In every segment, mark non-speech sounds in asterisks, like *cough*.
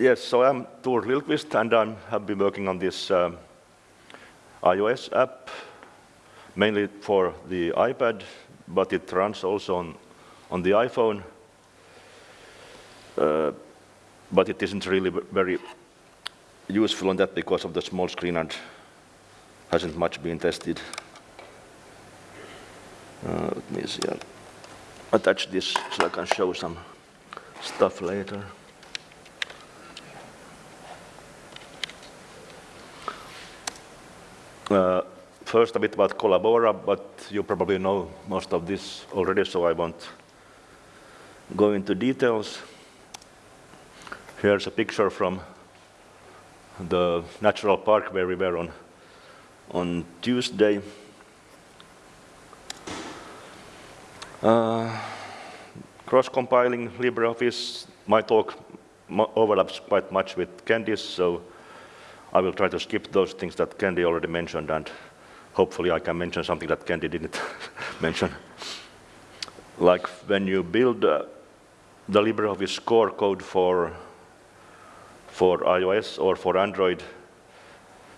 yes, so I'm Tor Lillqvist, and I have been working on this um, iOS app, mainly for the iPad, but it runs also on, on the iPhone. Uh, but it isn't really very useful on that because of the small screen and hasn't much been tested. Uh, let me see. I'll attach this so I can show some stuff later. Uh, first, a bit about Collabora, but you probably know most of this already, so I won't go into details. Here's a picture from the natural park where we were on, on Tuesday. Uh, Cross-compiling LibreOffice, my talk overlaps quite much with Kendy's, so I will try to skip those things that Kendy already mentioned, and hopefully I can mention something that Kendy didn't *laughs* mention. Like when you build uh, the LibreOffice core code for, for iOS or for Android,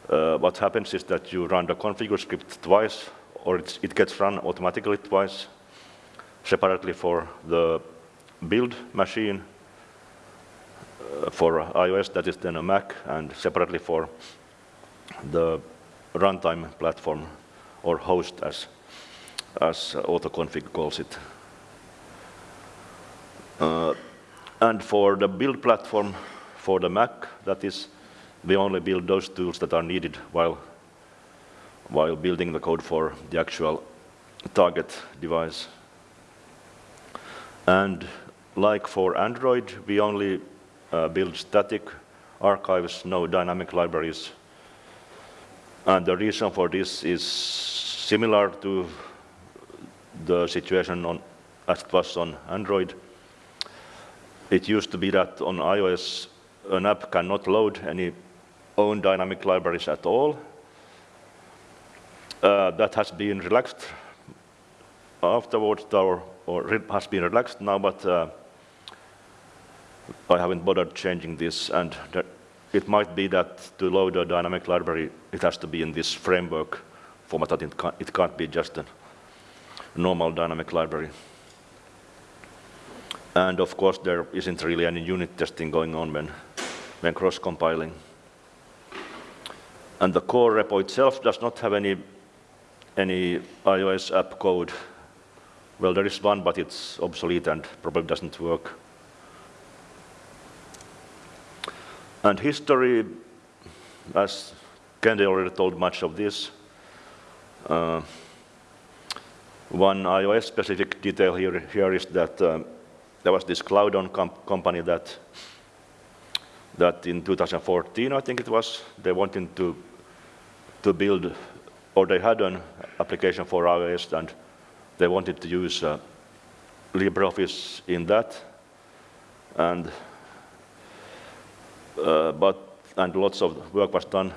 uh, what happens is that you run the configure script twice, or it gets run automatically twice, separately for the build machine for iOS, that is then a Mac, and separately for the runtime platform or host as, as autoconfig calls it. Uh, and for the build platform for the Mac, that is, we only build those tools that are needed while, while building the code for the actual target device. And like for Android, we only uh, build static archives, no dynamic libraries. And the reason for this is similar to the situation on, as it was on Android. It used to be that on iOS, an app cannot load any own dynamic libraries at all. Uh, that has been relaxed afterwards, or, or has been relaxed now, but uh, I haven't bothered changing this, and it might be that to load a dynamic library, it has to be in this framework format, that it can't, it can't be just a normal dynamic library. And of course, there isn't really any unit testing going on when, when cross-compiling. And the core repo itself does not have any, any iOS app code. Well, there is one, but it's obsolete and probably doesn't work. And history, as Kendy already told much of this, uh, one iOS-specific detail here, here is that um, there was this CloudOn company that, that in 2014, I think it was, they wanted to, to build, or they had an application for iOS, and they wanted to use uh, LibreOffice in that. And uh, but, and lots of work was done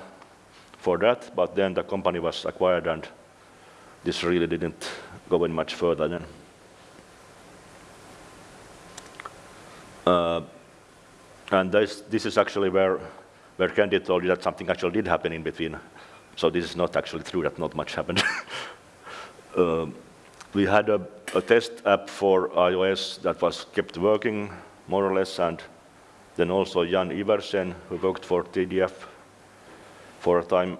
for that, but then the company was acquired and this really didn't go any much further then. Uh, and this, this is actually where, where Kendy told you that something actually did happen in between. So this is not actually true that not much happened. *laughs* uh, we had a, a, test app for iOS that was kept working more or less, and then also Jan Iversen, who worked for TDF for a time,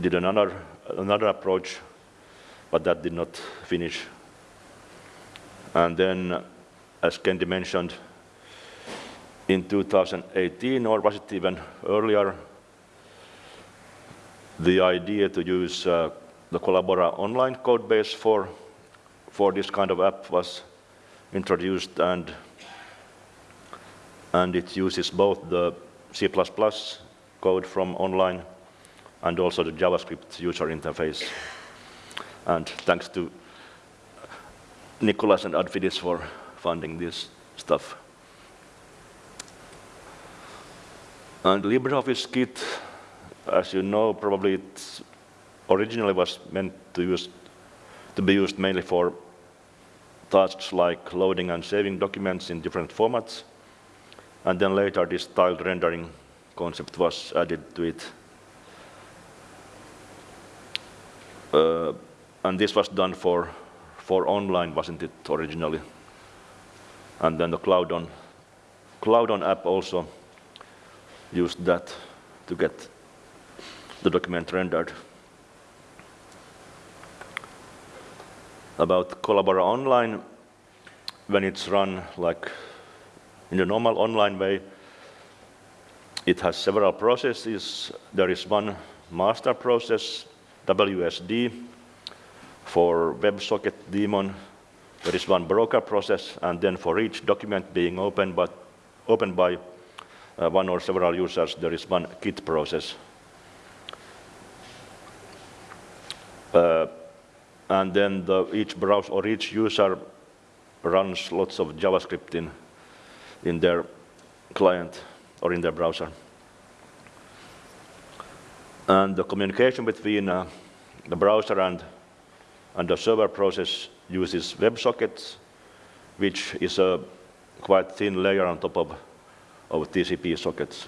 did another, another approach, but that did not finish. And then, as Kendy mentioned, in 2018, or was it even earlier, the idea to use uh, the Collabora online code base for, for this kind of app was introduced, and and it uses both the C++ code from online and also the JavaScript user interface. And thanks to Nicholas and Adfinis for funding this stuff. And LibreOffice Kit, as you know, probably it originally was meant to, use, to be used mainly for tasks like loading and saving documents in different formats. And then later this tiled rendering concept was added to it. Uh, and this was done for, for online, wasn't it, originally? And then the CloudOn, Cloud on app also used that to get the document rendered. About Collabora Online, when it's run like in the normal online way, it has several processes. There is one master process, WSD, for WebSocket daemon. There is one broker process, and then for each document being opened, but opened by uh, one or several users, there is one Kit process. Uh, and then the, each browser or each user runs lots of JavaScript in, in their client or in their browser. And the communication between uh, the browser and, and the server process uses WebSockets, which is a quite thin layer on top of, of TCP sockets.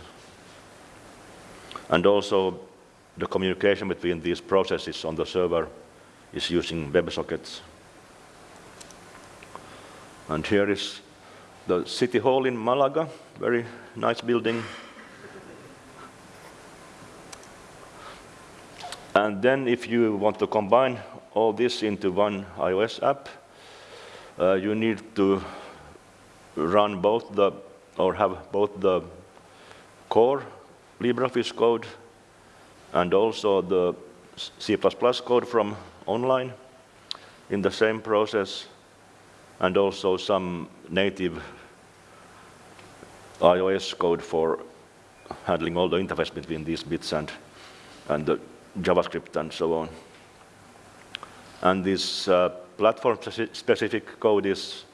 And also, the communication between these processes on the server is using WebSockets. And here is the City Hall in Malaga, very nice building. And then if you want to combine all this into one iOS app, uh, you need to run both the, or have both the core LibreOffice code and also the C++ code from online in the same process, and also some native iOS code for handling all the interface between these bits and, and the JavaScript and so on. And this uh, platform-specific code is,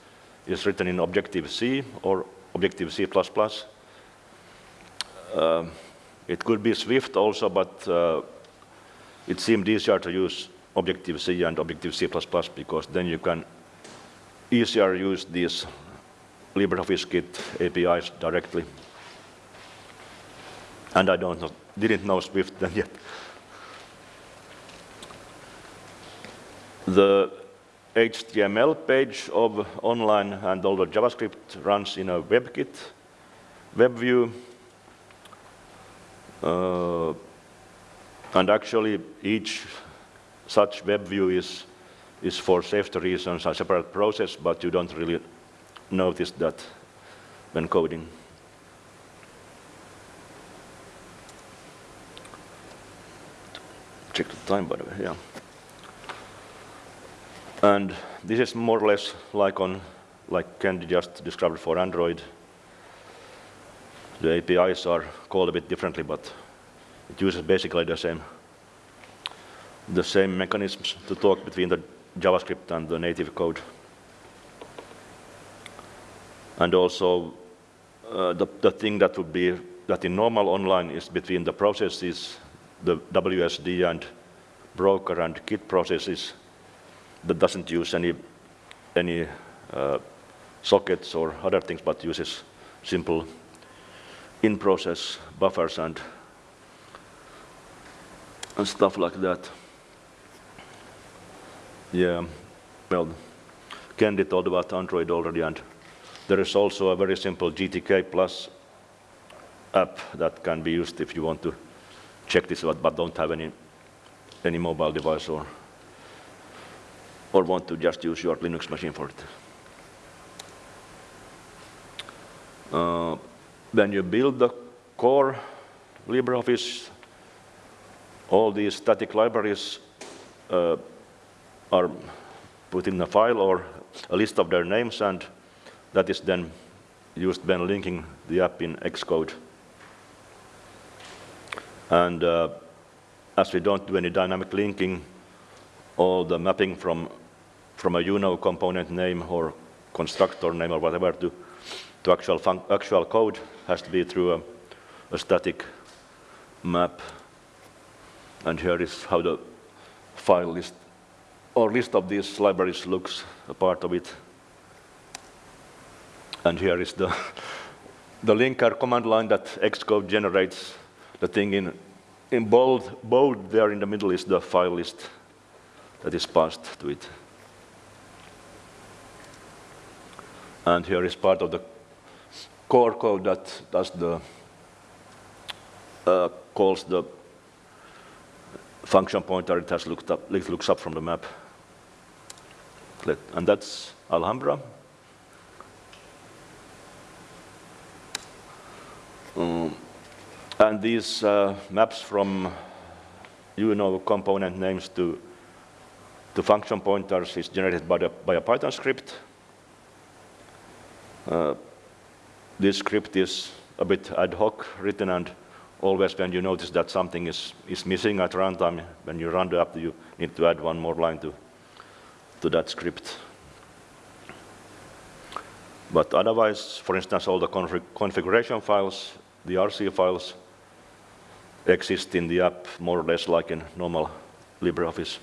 is written in Objective-C or Objective-C++. Uh, it could be Swift also, but uh, it seemed easier to use Objective-C and Objective-C++ because then you can easier use these LibreOffice Kit APIs directly. And I don't know, didn't know Swift then yet. The HTML page of online and all the JavaScript runs in a WebKit web view. Uh, and actually, each such web view is, is for safety reasons a separate process, but you don't really notice that when coding. Check the time, by the way, yeah. And this is more or less like on, like Kendy just described for Android. The APIs are called a bit differently, but it uses basically the same, the same mechanisms to talk between the JavaScript and the native code. And also, uh, the, the thing that would be that in normal online is between the processes, the WSD and broker and Kit processes that doesn't use any, any uh, sockets or other things, but uses simple in-process buffers and and stuff like that. Yeah, well, Kendy told about Android already, and there is also a very simple GTK Plus app that can be used if you want to check this out, but don't have any, any mobile device or, or want to just use your Linux machine for it. Uh, when you build the core LibreOffice all these static libraries uh, are put in a file or a list of their names, and that is then used when linking the app in Xcode. And uh, as we don't do any dynamic linking, all the mapping from, from a UNO component name or constructor name or whatever to, to actual, actual code has to be through a, a static map and here is how the file list or list of these libraries looks, a part of it. And here is the the linker command line that Xcode generates the thing in, in bold, bold there in the middle is the file list that is passed to it. And here is part of the core code that does the uh, calls the function pointer it has looked up, it looks up from the map. And that's Alhambra. And these uh, maps from you know component names to to function pointers is generated by, the, by a Python script. Uh, this script is a bit ad hoc written and always when you notice that something is, is missing at runtime, when you run the app, you need to add one more line to, to that script. But otherwise, for instance, all the config configuration files, the RC files, exist in the app more or less like in normal LibreOffice.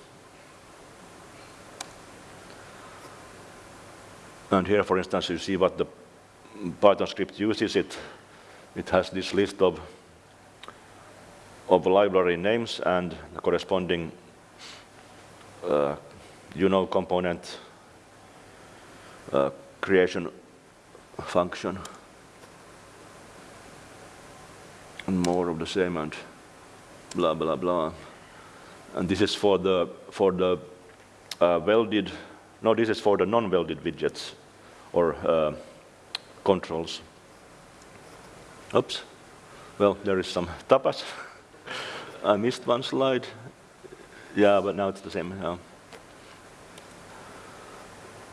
And here, for instance, you see what the Python script uses. It, it has this list of, of library names and the corresponding uh, you know component uh, creation function. And more of the same and blah, blah, blah. And this is for the, for the uh, welded, no, this is for the non-welded widgets or uh, controls. Oops. Well, there is some tapas. *laughs* I missed one slide. Yeah, but now it's the same. Yeah.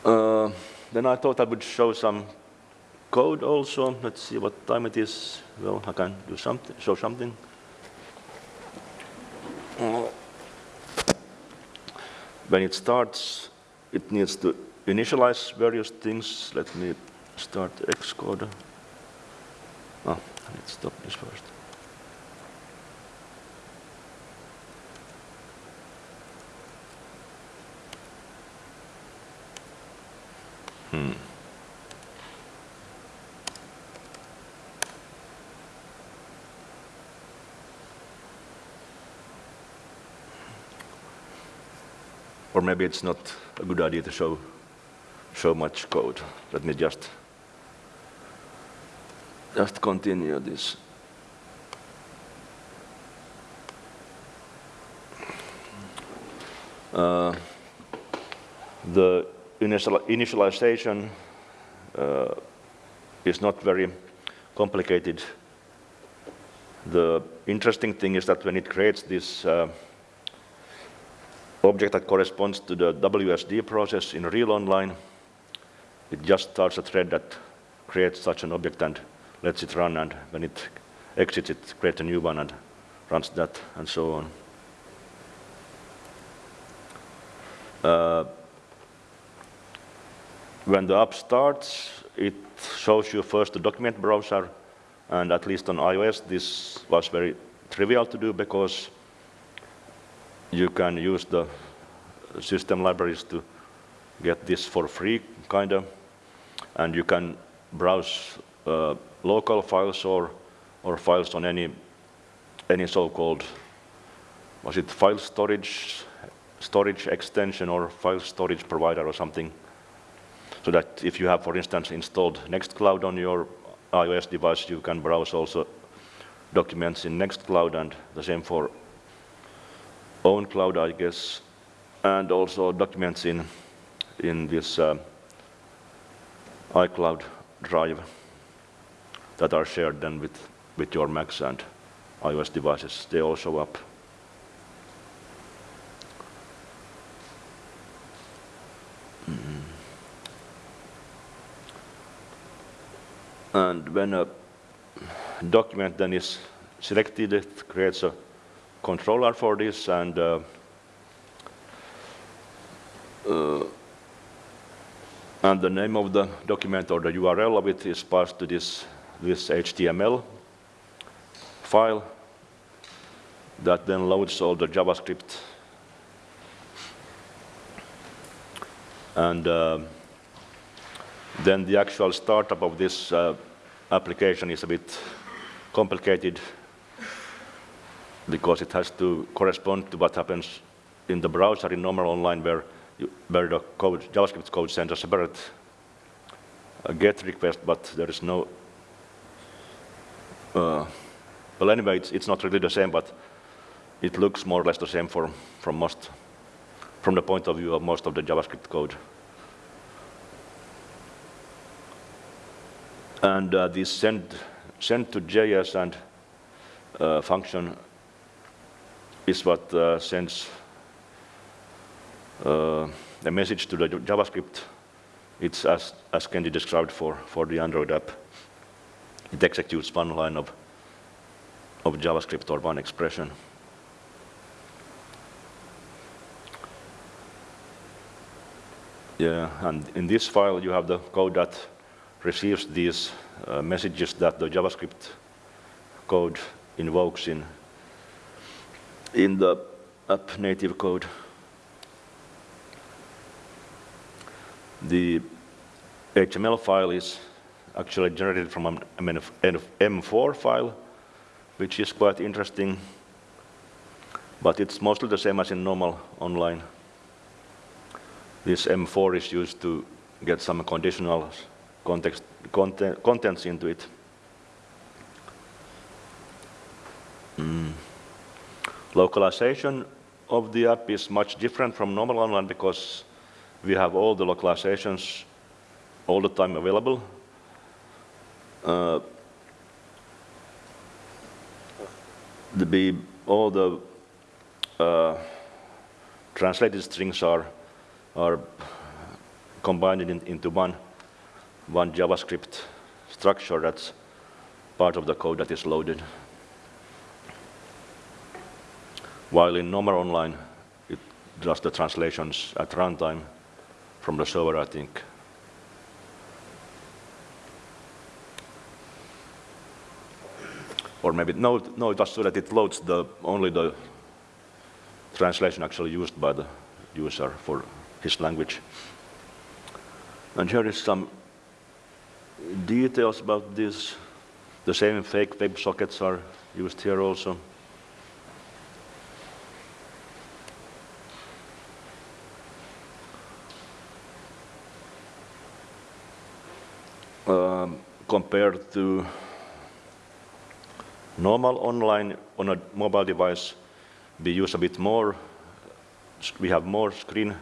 Uh, then I thought I would show some code also. Let's see what time it is. Well, I can do something, show something. When it starts, it needs to initialize various things. Let me start the Xcode. Oh, let's stop this first. Hmm. Or maybe it's not a good idea to show so much code. Let me just just continue this. Uh, the initial initialization uh, is not very complicated. The interesting thing is that when it creates this uh, object that corresponds to the WSD process in real online, it just starts a thread that creates such an object and lets it run, and when it exits, it creates a new one and runs that, and so on. Uh, when the app starts, it shows you first the document browser, and at least on iOS, this was very trivial to do because you can use the system libraries to get this for free, kind of and you can browse uh, local files or, or files on any, any so-called, was it file storage, storage extension or file storage provider or something. So that if you have, for instance, installed Nextcloud on your iOS device, you can browse also documents in Nextcloud and the same for OwnCloud, I guess, and also documents in, in this uh, iCloud Drive that are shared then with, with your Macs and iOS devices. They all show up. Mm. And when a document then is selected, it creates a controller for this and uh, uh, and the name of the document or the URL of it is passed to this, this HTML file that then loads all the JavaScript. And uh, then the actual startup of this uh, application is a bit complicated because it has to correspond to what happens in the browser in normal online where, you, where the code, JavaScript code sends a separate uh, GET request, but there is no, uh, well anyway, it's, it's not really the same, but it looks more or less the same for, from most, from the point of view of most of the JavaScript code. And uh, this send, send to JS and uh, function is what uh, sends uh, a message to the JavaScript. It's as, as Kenji described for, for the Android app. It executes one line of, of JavaScript or one expression. Yeah, and in this file you have the code that receives these uh, messages that the JavaScript code invokes in, in the app native code. The HTML file is actually generated from an M4 file, which is quite interesting, but it's mostly the same as in normal online. This M4 is used to get some conditional context, content, contents into it. Mm. Localization of the app is much different from normal online because we have all the localizations all the time available. Uh, the all the uh, translated strings are are combined in, into one one JavaScript structure that's part of the code that is loaded. While in normal online, it does the translations at runtime from the server, I think. Or maybe, no, no, it was so that it loads the, only the translation actually used by the user for his language. And here is some details about this. The same fake web sockets are used here also. Compared to normal online on a mobile device, we use a bit more, we have more screen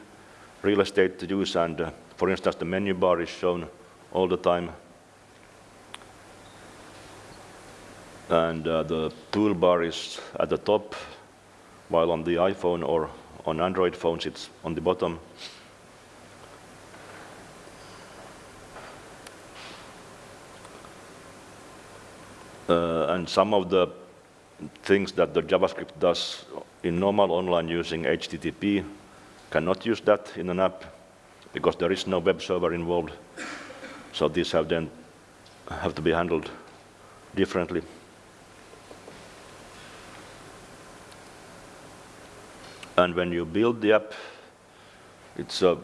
real estate to use and uh, for instance the menu bar is shown all the time and uh, the toolbar is at the top while on the iPhone or on Android phones it's on the bottom. And some of the things that the JavaScript does in normal online using HTTP cannot use that in an app because there is no web server involved. So these have then have to be handled differently. And when you build the app, it's uh,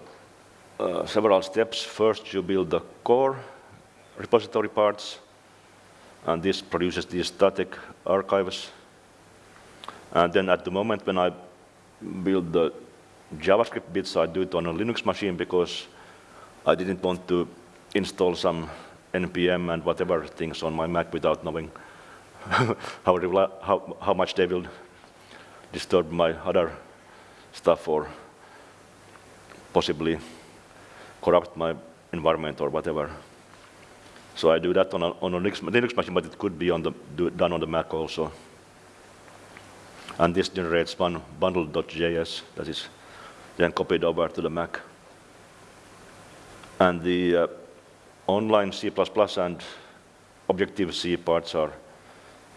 uh, several steps. First, you build the core repository parts, and this produces these static archives. And then at the moment when I build the JavaScript bits, I do it on a Linux machine because I didn't want to install some NPM and whatever things on my Mac without knowing *laughs* how, how, how much they will disturb my other stuff or possibly corrupt my environment or whatever. So I do that on a, on a Linux, Linux machine, but it could be on the, do, done on the Mac also. And this generates one bundle.js that is then copied over to the Mac. And the uh, online C++ and Objective-C parts are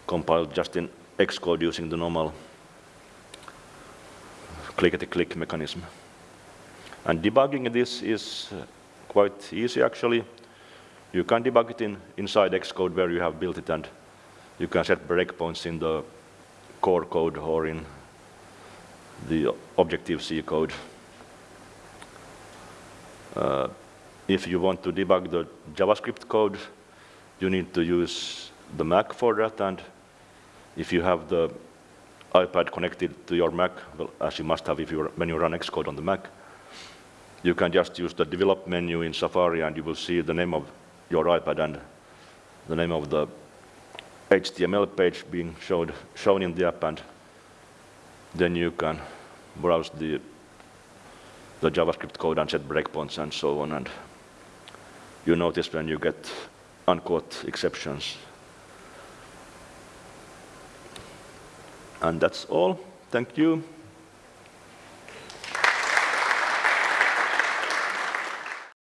compiled just in Xcode using the normal clickety-click mechanism. And debugging this is uh, quite easy actually. You can debug it in inside Xcode where you have built it and you can set breakpoints in the core code or in the Objective-C code. Uh, if you want to debug the JavaScript code, you need to use the Mac for that, and if you have the iPad connected to your Mac, well, as you must have if you, when you run Xcode on the Mac, you can just use the develop menu in Safari and you will see the name of your iPad and the name of the HTML page being showed, shown in the app and then you can browse the, the JavaScript code and set breakpoints and so on and you notice when you get uncaught exceptions. And that's all. Thank you.